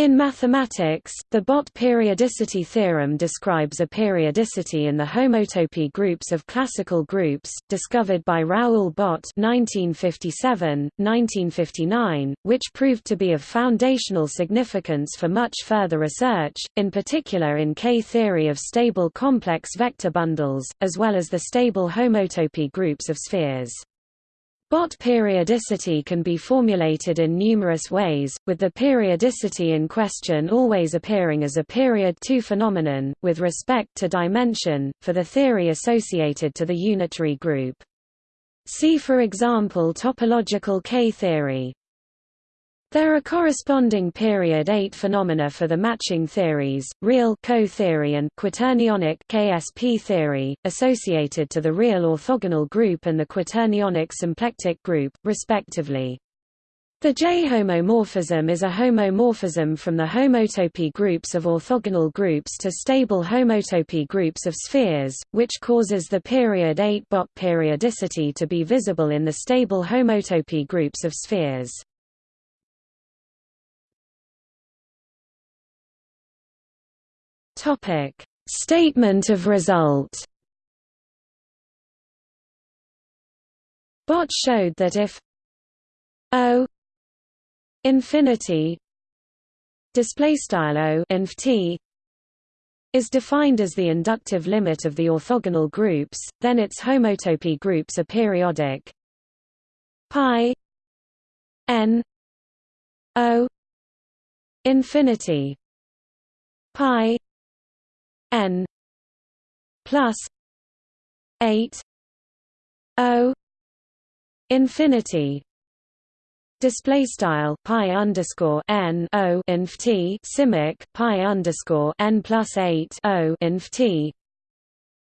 In mathematics, the Bott periodicity theorem describes a periodicity in the homotopy groups of classical groups, discovered by Raoul Bott 1957-1959, which proved to be of foundational significance for much further research, in particular in K-theory of stable complex vector bundles, as well as the stable homotopy groups of spheres. Bott periodicity can be formulated in numerous ways, with the periodicity in question always appearing as a period 2 phenomenon, with respect to dimension, for the theory associated to the unitary group. See for example topological K-theory. There are corresponding period 8 phenomena for the matching theories, real KO-theory and quaternionic KSP theory, associated to the real orthogonal group and the quaternionic symplectic group, respectively. The J-homomorphism is a homomorphism from the homotopy groups of orthogonal groups to stable homotopy groups of spheres, which causes the period 8 Bott periodicity to be visible in the stable homotopy groups of spheres. Topic: Statement of result. Bott showed that if O infinity display style O inf t is defined as the inductive limit of the orthogonal groups, then its homotopy groups are periodic. Pi n O infinity pi n plus 8 o infinity. Display style pi underscore n o inf t simic pi underscore n plus 8 o inf t.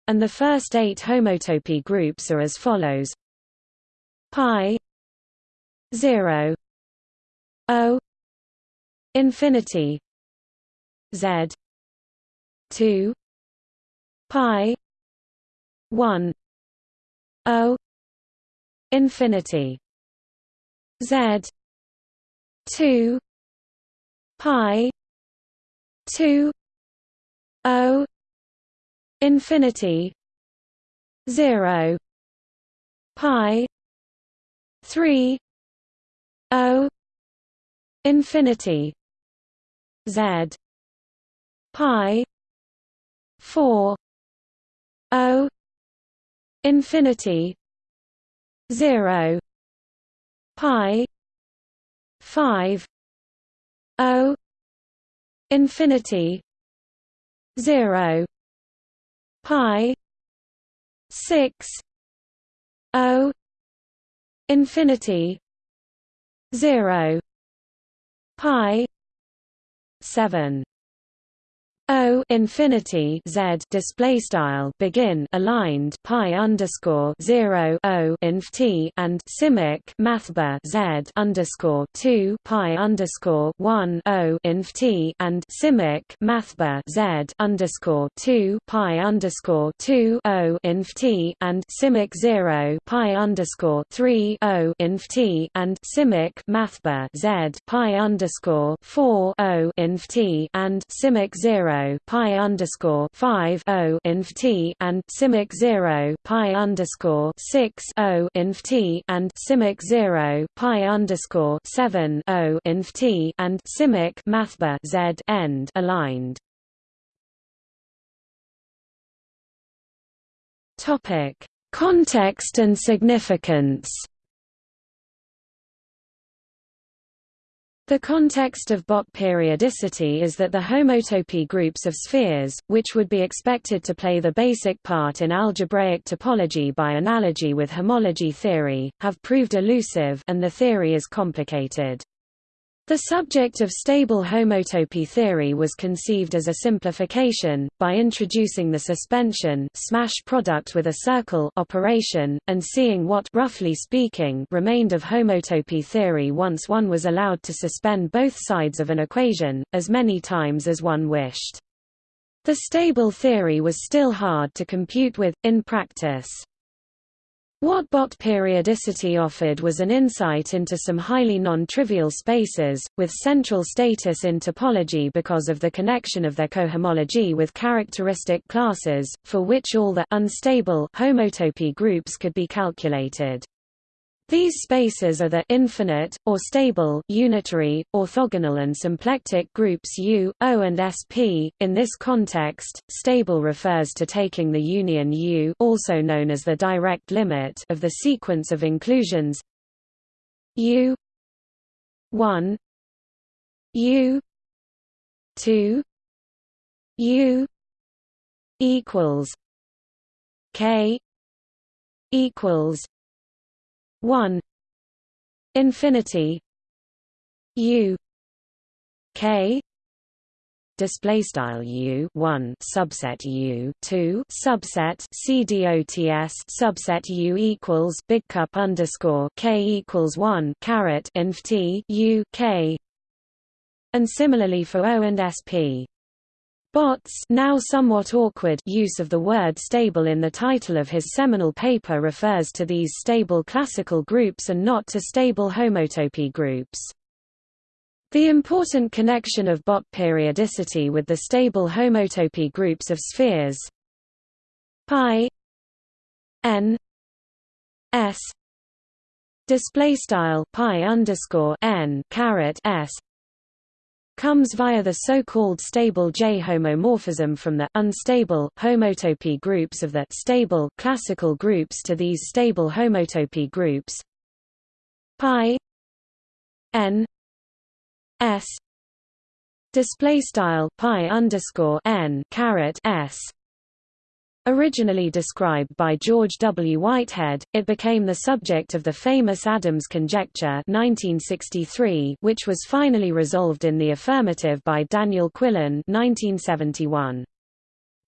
And the first eight homotopy groups are as follows. Pi 0 o infinity z 2 pi 1 o infinity z 2 pi 2 o infinity 0 pi 3 o infinity z pi 4 o infinity 0 pi 5 o infinity 0 pi 6 o infinity 0 pi 7 O infinity Z display style begin aligned pi underscore zero O inf T and simic mathbar Z underscore two pi underscore one O inf T and simic mathbar Z underscore two pi underscore two O inf T and simic zero pi underscore three O inf T and simic mathbar Z pi underscore four O inf T and simic zero pi underscore five O inf T and simic zero pi underscore six O inf T and simic zero pi underscore seven O inf T and simic mathbar Z end aligned. Topic Context and significance The context of Bott periodicity is that the homotopy groups of spheres, which would be expected to play the basic part in algebraic topology by analogy with homology theory, have proved elusive and the theory is complicated. The subject of stable homotopy theory was conceived as a simplification, by introducing the suspension smash product with a circle operation, and seeing what roughly speaking remained of homotopy theory once one was allowed to suspend both sides of an equation, as many times as one wished. The stable theory was still hard to compute with, in practice. What Bott periodicity offered was an insight into some highly non-trivial spaces, with central status in topology because of the connection of their cohomology with characteristic classes, for which all the unstable homotopy groups could be calculated. These spaces are the infinite, or stable, unitary, orthogonal and symplectic groups U, O and SP. In this context, stable refers to taking the union U also known as the direct limit of the sequence of inclusions U 1 U 2 U equals K equals 1 infinity u k display style u 1 subset u 2 subset cdots subset u equals big cup underscore k equals 1 caret inf t u k. And similarly for o and sp Bott's now somewhat awkward use of the word stable in the title of his seminal paper refers to these stable classical groups and not to stable homotopy groups. The important connection of Bott periodicity with the stable homotopy groups of spheres pi n s display style pi underscore n caret s comes via the so-called stable J homomorphism from the unstable homotopy groups of the stable classical groups to these stable homotopy groups. Pi n s display style pi underscore n caret s Originally described by George W. Whitehead, it became the subject of the famous Adams conjecture 1963, which was finally resolved in the affirmative by Daniel Quillen 1971.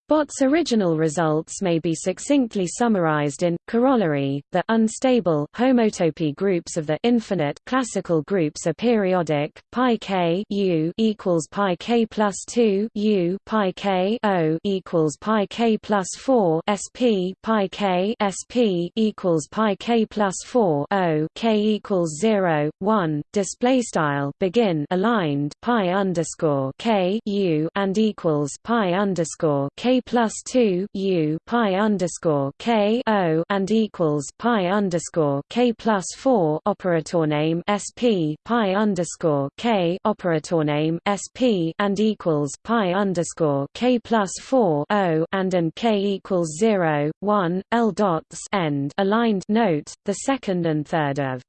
Bott's original results may be succinctly summarized in corollary. The unstable homotopy groups of the infinite classical groups are periodic. Pi k u equals pi k plus two u pi k o equals pi k plus four sp pi k sp equals pi k plus four o k equals zero one. Display style begin aligned pi underscore k u and equals pi underscore k plus two U pi underscore K O and equals pi underscore K plus four operator name SP pi underscore K operator name SP and equals pi underscore K plus four O and and K equals zero one L dots end aligned note the second and third of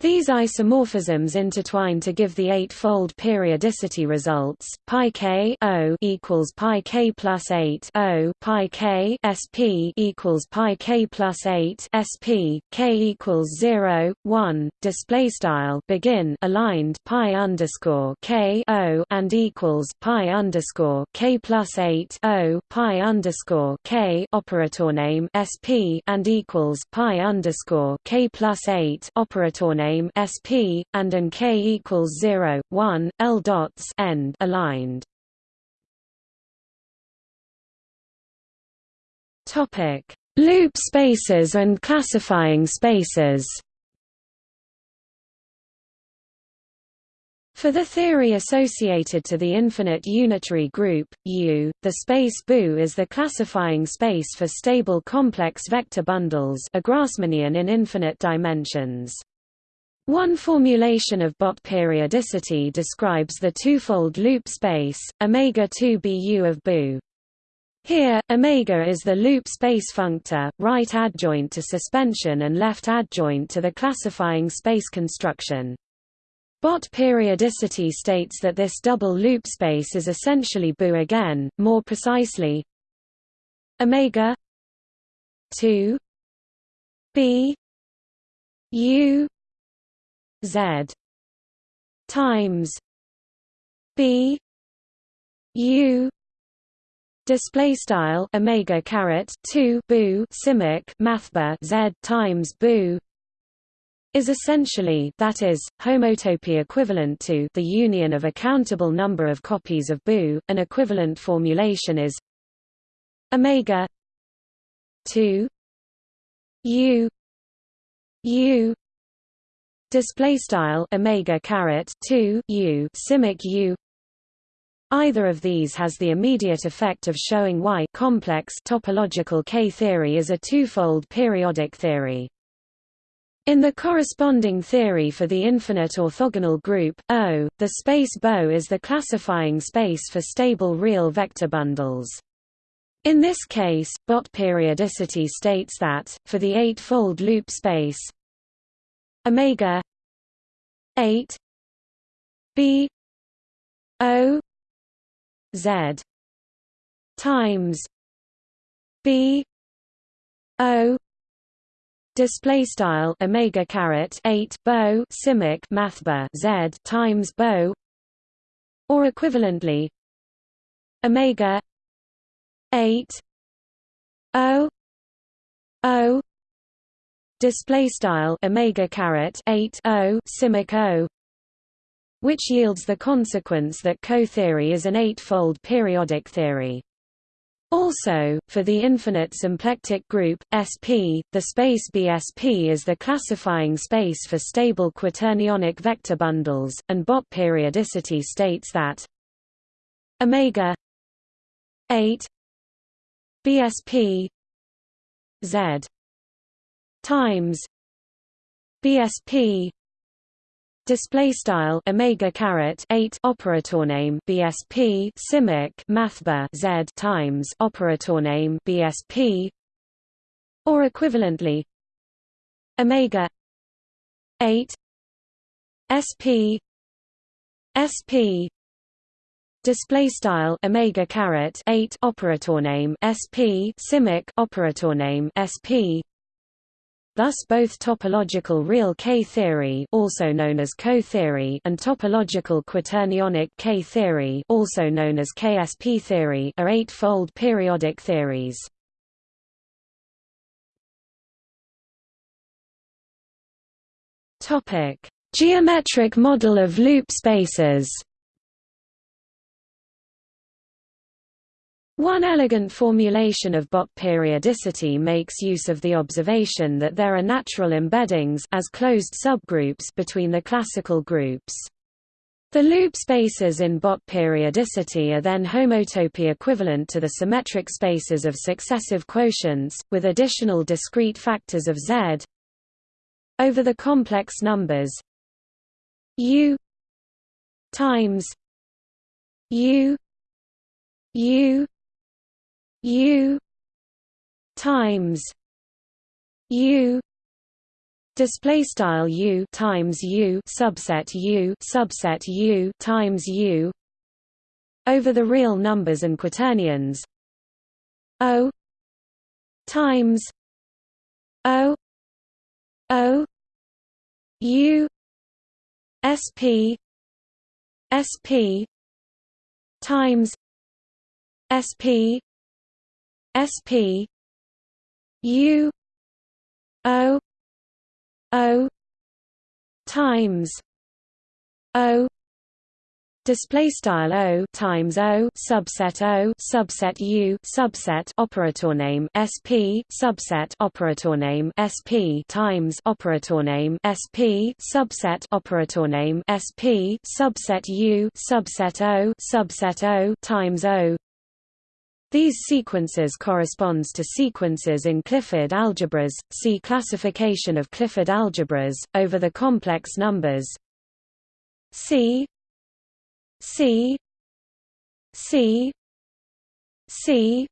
these isomorphisms intertwine to give the eightfold periodicity results. Pi k o equals pi k plus eight o pi k sp equals pi k plus eight sp k equals zero one. Display style begin aligned pi underscore k o and equals pi underscore k plus eight o pi underscore k operator name sp and equals pi underscore k plus eight operator name name SP, and an k equals 0, 1, L dots end aligned. Topic: Loop spaces and classifying spaces. For the theory associated to the infinite unitary group, U, the space BU is the classifying space for stable complex vector bundles a Grassmannian in infinite dimensions. One formulation of Bott periodicity describes the twofold loop space, omega 2 Bu of Bu. Here, omega is the loop space functor, right adjoint to suspension and left adjoint to the classifying space construction. Bott periodicity states that this double loop space is essentially Bu again, more precisely omega 2 b u Z times B U display style omega caret 2 boo simic mathba z times boo is essentially that is homotopy equivalent to the union of a countable number of copies of boo an equivalent formulation is omega 2 u u display style omega caret 2 u simic u Either of these has the immediate effect of showing why complex topological K-theory is a twofold periodic theory. In the corresponding theory for the infinite orthogonal group, O, the space BO is the classifying space for stable real vector bundles. In this case, Bott periodicity states that, for the eightfold loop space omega 8 b o Z times B O display style omega caret 8 bow simic mathba Z times bow or equivalently omega 8 O O display style omega caret 8 O simic O which yields the consequence that KO-theory is an eightfold periodic theory. Also, for the infinite symplectic group, SP, the space BSP is the classifying space for stable quaternionic vector bundles, and Bott periodicity states that omega 8 BSP Z times BSP display style omega caret 8 operator name bsp simic mathba z times operator name bsp or equivalently omega 8 sp sp display style omega caret 8 operator name sp simic operator name sp Thus both topological real K-theory also known as KO-theory and topological quaternionic K-theory also known as KSP theory are eightfold periodic theories. Topic: Geometric model of loop spaces. One elegant formulation of Bott periodicity makes use of the observation that there are natural embeddings as closed subgroups between the classical groups. The loop spaces in Bott periodicity are then homotopy equivalent to the symmetric spaces of successive quotients, with additional discrete factors of Z over the complex numbers U times U U U times U display style U times U subset U subset U times U over the real numbers and quaternions. O times O O U SP SP times SP SP U O O times O display style O times O subset O subset U subset operator name SP subset operator name SP times operator name SP subset operator name SP subset U subset O subset O times O these sequences corresponds to sequences in Clifford algebras. See classification of Clifford algebras over the complex numbers C C C C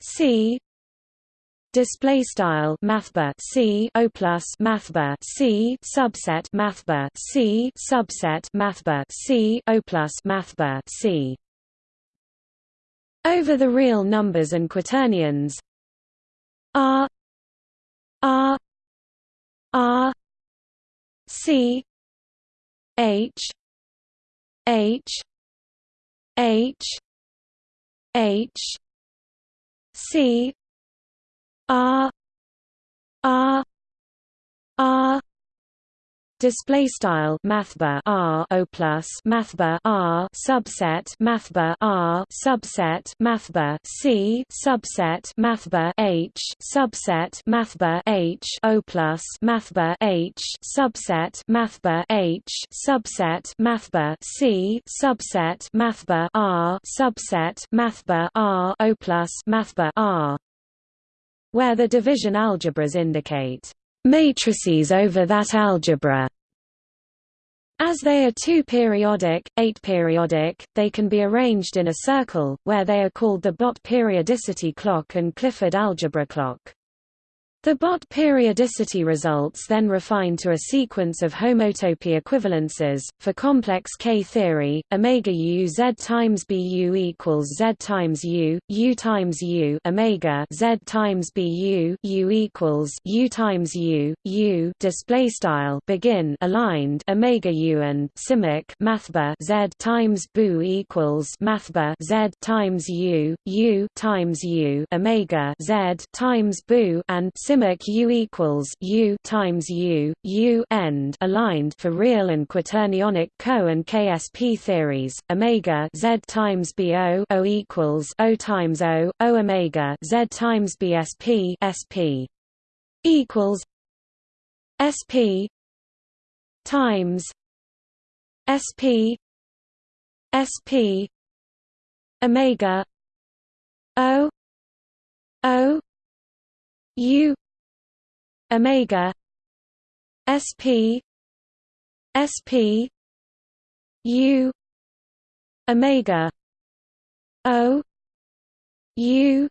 C display style mathba c o plus mathba c subset mathba c subset mathba c o plus mathba c over the real numbers and quaternions. R R R C H H H H C R R R display style mathbar r o plus mathbar r subset mathbar r subset mathbar c subset mathbar h subset mathbar h o plus mathbar h subset mathbar h subset mathbar c subset mathbar r subset mathbar r o plus mathbar r where the division algebras indicate matrices over that algebra. As they are two-periodic, eight-periodic, they can be arranged in a circle, where they are called the Bott periodicity clock and Clifford algebra clock. The Bott periodicity results then refine to a sequence of homotopy equivalences. For complex K theory, omega u z times bu equals z times u, u times u omega z times bu u equals u times u, u display style begin aligned omega u and simic mathba z times bu equals mathba z times u, u times u omega z times bu and simic U equals U times U, U end aligned for real and quaternionic KO and KSP theories. Omega Z times BO O equals O times O, O omega Z times BSP SP equals SP times SP SP omega O O U omega sp sp u omega o u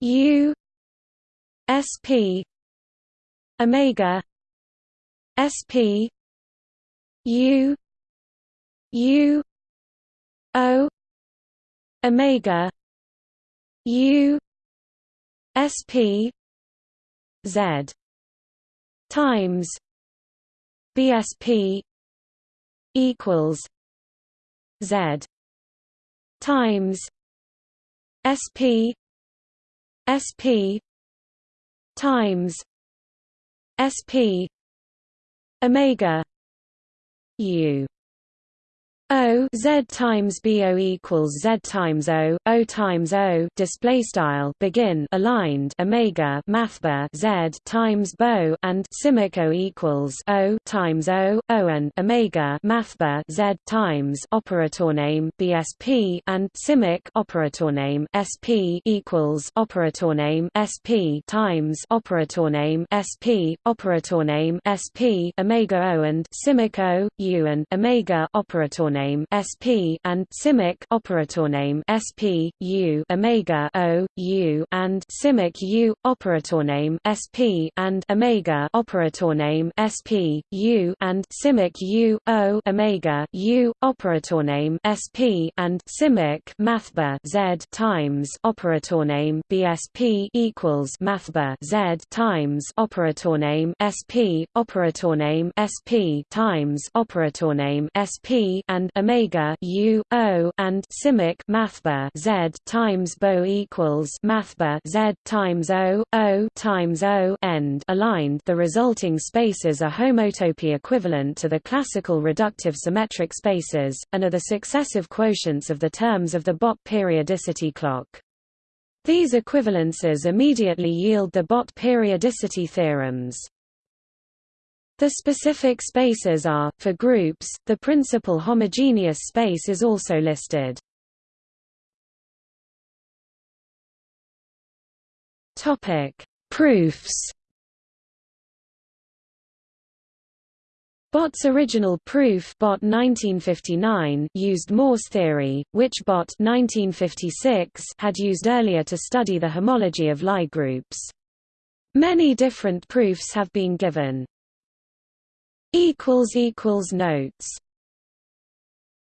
u sp omega sp u u o omega u sp Z times BSP equals Z times SP SP times SP Omega U O Z times BO equals Z times O, O times O display style begin aligned Omega mathbar Z times BO and simic O equals O times O, O and Omega mathbar Z times operator name BSP and simic operator name SP equals operator name SP times operator name SP operator name SP Omega O and simic O, U and Omega operator name SP and simic operator name SP U omega O U and simic U operator name SP and omega operator name SP U and simic U O omega U operator name SP and simic mathbar Z times operator name BSP equals mathbar Z times operator name SP operator name SP times operator name SP and omega u o and simic mathbar z times bo equals mathbar z times o o times o end aligned. The resulting spaces are homotopy equivalent to the classical reductive symmetric spaces, and are the successive quotients of the terms of the Bott periodicity clock. These equivalences immediately yield the Bott periodicity theorems. The specific spaces are, for groups, the principal homogeneous space is also listed. Topic: Proofs. Bott's original proof Bott 1959 used Morse theory, which Bott 1956 had used earlier to study the homology of Lie groups. Many different proofs have been given. Notes